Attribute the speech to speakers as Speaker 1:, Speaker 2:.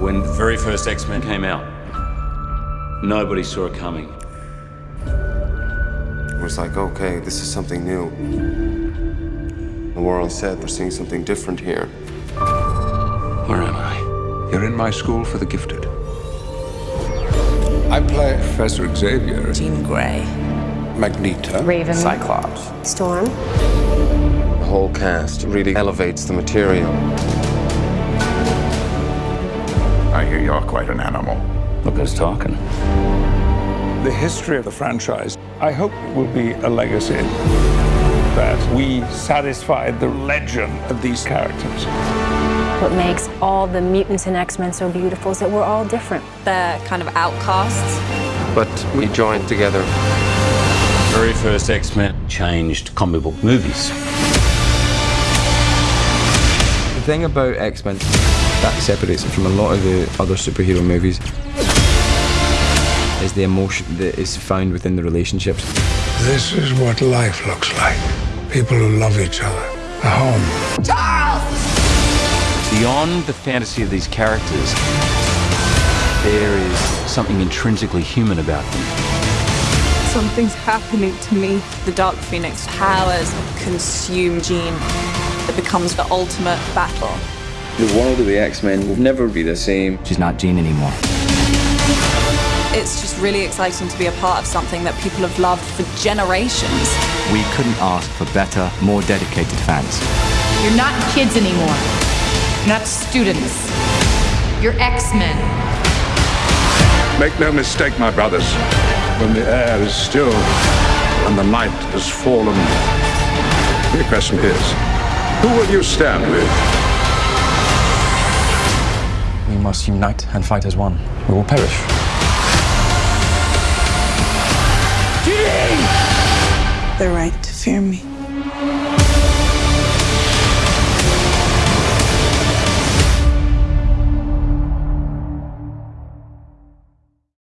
Speaker 1: When the very first X-Men came out, nobody saw it coming.
Speaker 2: It was like, okay, this is something new. The world said we're seeing something different here.
Speaker 1: Where am I?
Speaker 3: You're in my school for the gifted.
Speaker 4: I play Professor Xavier,
Speaker 5: Jean Grey,
Speaker 4: Magneto,
Speaker 6: Raven,
Speaker 5: Cyclops.
Speaker 6: Storm.
Speaker 2: The whole cast really elevates the material.
Speaker 3: I hear you're quite an animal.
Speaker 1: Look who's talking.
Speaker 4: the history of the franchise. I hope it will be a legacy that we satisfied the legend of these characters.
Speaker 6: What makes all the mutants in X-Men so beautiful is that we're all different.
Speaker 5: They're kind of outcasts.
Speaker 2: But we joined together.
Speaker 1: Very first X-Men changed comic book movies.
Speaker 7: The thing about X-Men that separates it from a lot of the other superhero movies is the emotion that is found within the relationships.
Speaker 4: This is what life looks like. People who love each other. A home. Charles!
Speaker 1: Beyond the fantasy of these characters, there is something intrinsically human about them.
Speaker 5: Something's happening to me. The Dark Phoenix powers consume Jean. It becomes the ultimate battle.
Speaker 7: The world of the X-Men will never be the same. She's not Jean anymore.
Speaker 5: It's just really exciting to be a part of something that people have loved for generations.
Speaker 7: We couldn't ask for better, more dedicated fans.
Speaker 8: You're not kids anymore. You're not students. You're X-Men.
Speaker 3: Make no mistake, my brothers. When the air is still and the night has fallen, the question is, who will you stand with?
Speaker 7: We must unite and fight as one. We will perish.
Speaker 5: The right to fear me.